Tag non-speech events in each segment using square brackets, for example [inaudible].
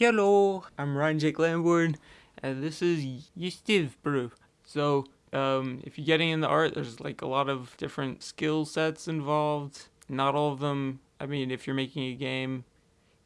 Hello, I'm Ryan Jake Lambourn, and this is Yestiv Brew. So, um, if you're getting into art, there's like a lot of different skill sets involved. Not all of them, I mean, if you're making a game,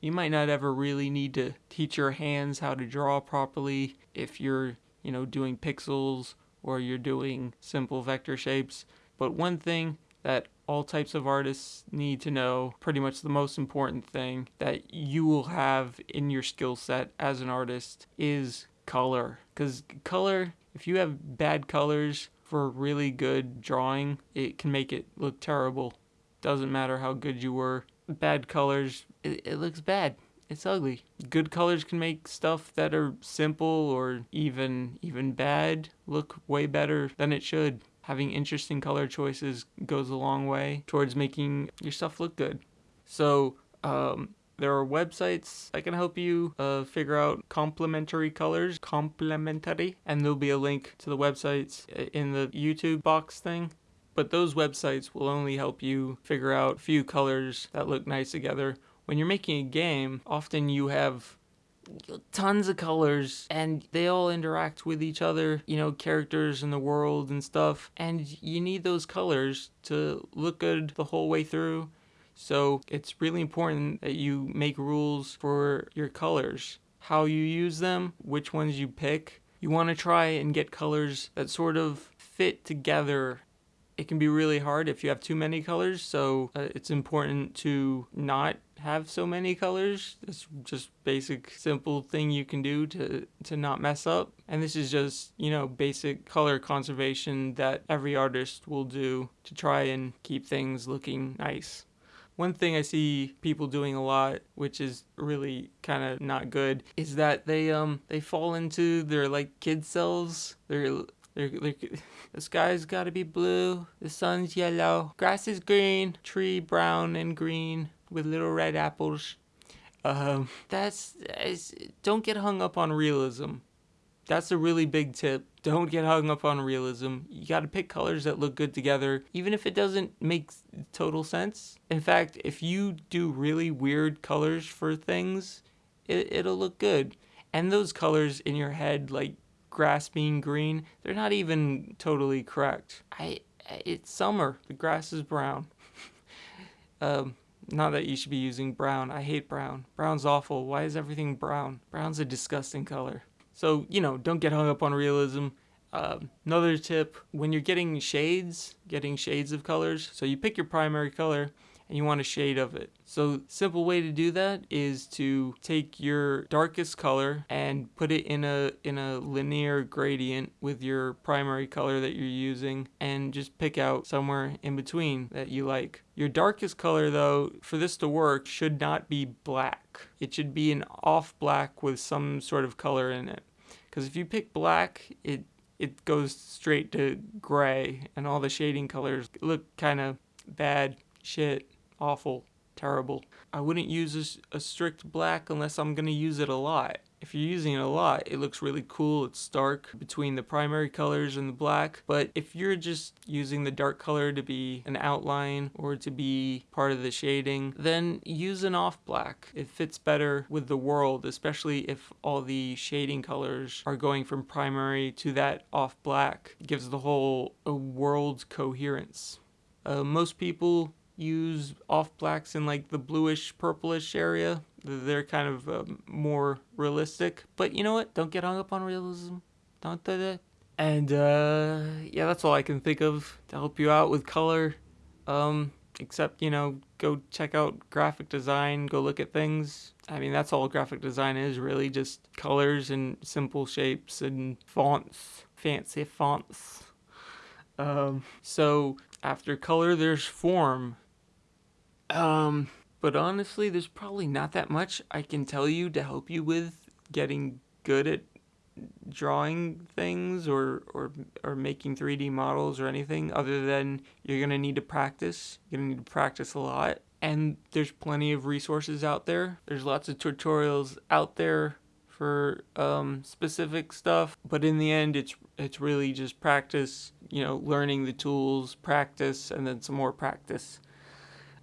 you might not ever really need to teach your hands how to draw properly if you're, you know, doing pixels or you're doing simple vector shapes. But one thing that all types of artists need to know pretty much the most important thing that you will have in your skill set as an artist is color. Because color if you have bad colors for really good drawing it can make it look terrible. Doesn't matter how good you were. Bad colors it, it looks bad. It's ugly. Good colors can make stuff that are simple or even even bad look way better than it should having interesting color choices goes a long way towards making your stuff look good. So, um, there are websites that can help you uh, figure out complementary colors, complementary, and there'll be a link to the websites in the YouTube box thing. But those websites will only help you figure out a few colors that look nice together. When you're making a game, often you have tons of colors and they all interact with each other, you know, characters in the world and stuff. And you need those colors to look good the whole way through. So it's really important that you make rules for your colors, how you use them, which ones you pick. You want to try and get colors that sort of fit together it can be really hard if you have too many colors so uh, it's important to not have so many colors it's just basic simple thing you can do to to not mess up. And this is just you know basic color conservation that every artist will do to try and keep things looking nice. One thing I see people doing a lot, which is really kind of not good, is that they um they fall into their like kid selves. They're they're, they're, [laughs] the sky's gotta be blue, the sun's yellow, grass is green, tree brown and green with little red apples. Um, that's, don't get hung up on realism. That's a really big tip. Don't get hung up on realism. You gotta pick colors that look good together, even if it doesn't make total sense. In fact, if you do really weird colors for things, it, it'll look good. And those colors in your head, like grass being green, they're not even totally correct. I it's summer. The grass is brown. [laughs] um, not that you should be using brown. I hate brown. Brown's awful. Why is everything brown? Brown's a disgusting color. So, you know, don't get hung up on realism. Um, another tip, when you're getting shades, getting shades of colors, so you pick your primary color and you want a shade of it. So simple way to do that is to take your darkest color and put it in a in a linear gradient with your primary color that you're using and just pick out somewhere in between that you like. Your darkest color though, for this to work, should not be black. It should be an off black with some sort of color in it. Because if you pick black, it it goes straight to gray and all the shading colors look kind of bad shit awful, terrible. I wouldn't use a, a strict black unless I'm going to use it a lot. If you're using it a lot, it looks really cool. It's stark between the primary colors and the black. But if you're just using the dark color to be an outline or to be part of the shading, then use an off black. It fits better with the world, especially if all the shading colors are going from primary to that off black. It gives the whole a world coherence. Uh, most people use off blacks in like the bluish purplish area. They're kind of uh, more realistic. But you know what? Don't get hung up on realism. Don't do that. And uh, yeah, that's all I can think of to help you out with color. Um, except, you know, go check out graphic design, go look at things. I mean, that's all graphic design is really just colors and simple shapes and fonts, fancy fonts. Um, so after color, there's form. Um, but honestly, there's probably not that much I can tell you to help you with getting good at drawing things or, or, or making 3D models or anything other than you're going to need to practice. You're going to need to practice a lot. And there's plenty of resources out there. There's lots of tutorials out there for um, specific stuff, but in the end, it's it's really just practice. You know, learning the tools, practice, and then some more practice.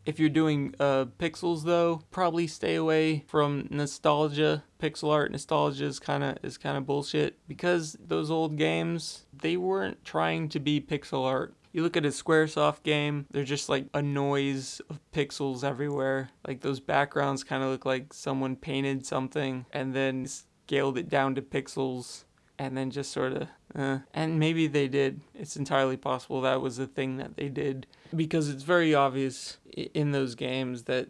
If you're doing uh, pixels though, probably stay away from nostalgia. Pixel art nostalgia is kind of is kind of bullshit because those old games they weren't trying to be pixel art. You look at a Squaresoft game, they're just like a noise of pixels everywhere. Like those backgrounds kind of look like someone painted something and then scaled it down to pixels and then just sort of uh, and maybe they did. It's entirely possible that was the thing that they did. Because it's very obvious in those games that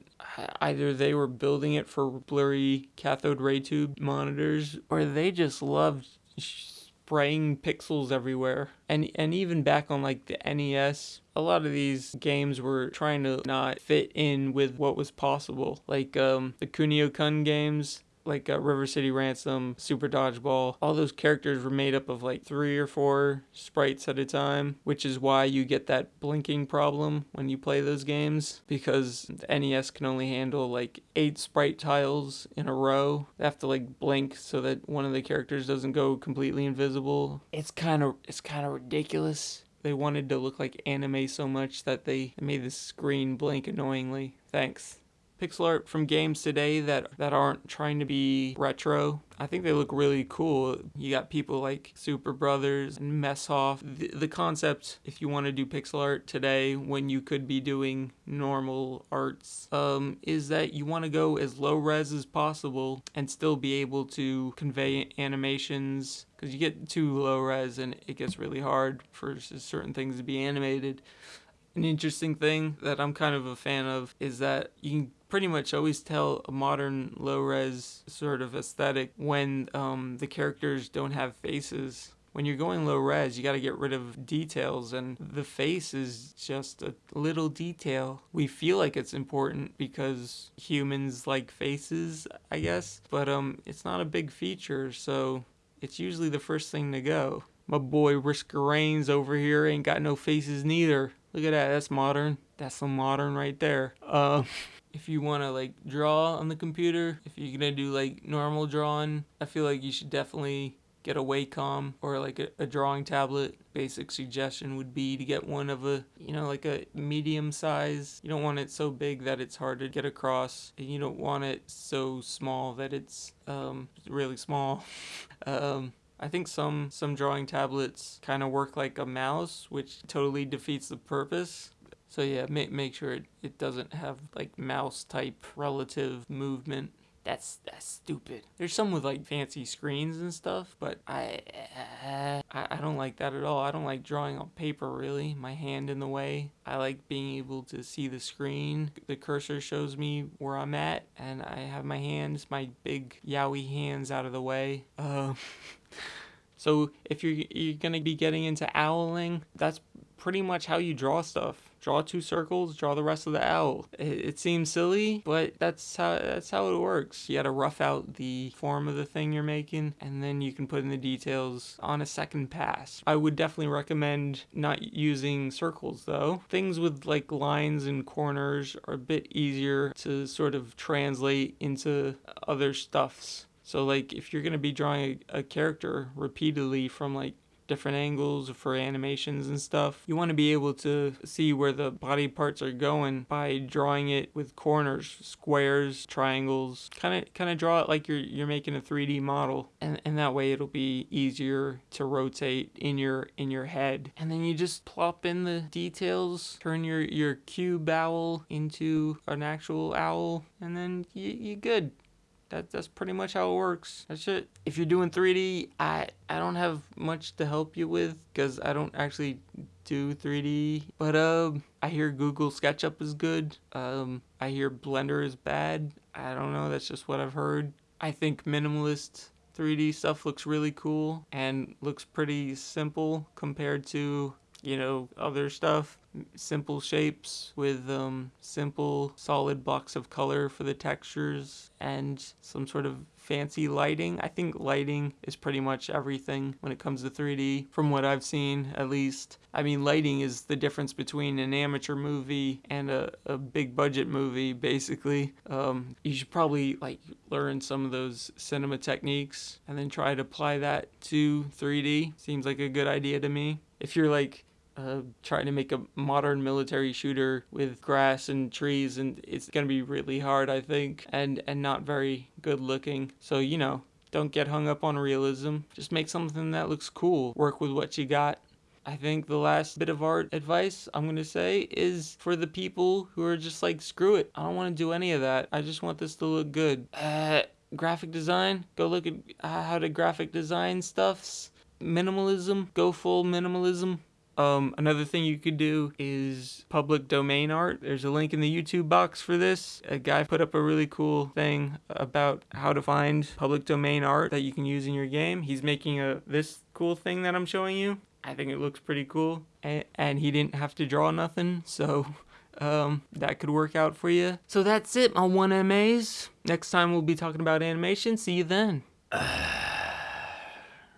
either they were building it for blurry cathode ray tube monitors or they just loved spraying pixels everywhere. And and even back on like the NES a lot of these games were trying to not fit in with what was possible. Like um the Kunio Kun games like uh, River City Ransom, Super Dodgeball, all those characters were made up of like three or four sprites at a time, which is why you get that blinking problem when you play those games because the NES can only handle like eight sprite tiles in a row. They have to like blink so that one of the characters doesn't go completely invisible. It's kind of it's kind of ridiculous. They wanted to look like anime so much that they made the screen blink annoyingly. Thanks pixel art from games today that, that aren't trying to be retro. I think they look really cool. You got people like Superbrothers and Messhof. The, the concept, if you want to do pixel art today when you could be doing normal arts, um, is that you want to go as low res as possible and still be able to convey animations because you get too low res and it gets really hard for certain things to be animated. An interesting thing that I'm kind of a fan of is that you can pretty much always tell a modern low res sort of aesthetic when um, the characters don't have faces. When you're going low res, you got to get rid of details, and the face is just a little detail. We feel like it's important because humans like faces, I guess, but um, it's not a big feature, so it's usually the first thing to go. My boy Risk Reigns over here ain't got no faces neither. Look at that, that's modern. That's some modern right there. Uh, [laughs] if you want to like draw on the computer, if you're gonna do like normal drawing, I feel like you should definitely get a Wacom or like a, a, drawing tablet. Basic suggestion would be to get one of a, you know, like a medium size. You don't want it so big that it's hard to get across, and you don't want it so small that it's um, really small. [laughs] um, I think some some drawing tablets kind of work like a mouse, which totally defeats the purpose. So yeah, make make sure it, it doesn't have like mouse type relative movement. That's that's stupid. There's some with like fancy screens and stuff, but I, uh, I I don't like that at all. I don't like drawing on paper really. My hand in the way. I like being able to see the screen. The cursor shows me where I'm at, and I have my hands, my big yowie hands, out of the way. Uh, [laughs] So if you're you're gonna be getting into owling, that's pretty much how you draw stuff. Draw two circles, draw the rest of the owl. It, it, seems silly, but that's how that's how it works. You gotta rough out the form of the thing you're making, and then you can put in the details on a second pass. I would definitely recommend not using circles though. Things with like lines and corners are a bit easier to sort of translate into other stuffs. So like if you're gonna be drawing a, a character repeatedly from like different angles for animations and stuff. You want to be able to see where the body parts are going by drawing it with corners, squares, triangles. Kind of kind of draw it like you're you're making a 3D model. And and that way it'll be easier to rotate in your in your head. And then you just plop in the details, turn your your cube owl into an actual owl and then you you good that that's pretty much how it works. That's it. If you're doing 3D, I I don't have much to help you with because I don't actually do 3D. But um, I hear Google SketchUp is good. Um, I hear Blender is bad. I don't know. That's just what I've heard. I think minimalist 3D stuff looks really cool and looks pretty simple compared to you know other stuff simple shapes with um, simple solid blocks of color for the textures and some sort of fancy lighting. I think lighting is pretty much everything when it comes to 3D, from what I've seen at least. I mean, lighting is the difference between an amateur movie and a, a big budget movie, basically. Um, you should probably like learn some of those cinema techniques and then try to apply that to 3D. Seems like a good idea to me. If you're like uh, trying to make a modern military shooter with grass and trees, and it's gonna be really hard, I think, and and not very good looking. So you know, don't get hung up on realism. Just make something that looks cool. Work with what you got. I think the last bit of art advice I'm going to say is for the people who are just like, screw it. I don't want to do any of that. I just want this to look good. Uh, graphic design, go look at how to graphic design stuffs. Minimalism, go full minimalism. Um, another thing you could do is public domain art. There's a link in the YouTube box for this. A guy put up a really cool thing about how to find public domain art that you can use in your game. He's making a this cool thing that I'm showing you. I think it looks pretty cool. And, and he didn't have to draw nothing, so um, that could work out for you. So that's it, my 1MAs. Next time we'll be talking about animation. See you then. [sighs] [sighs] [sighs]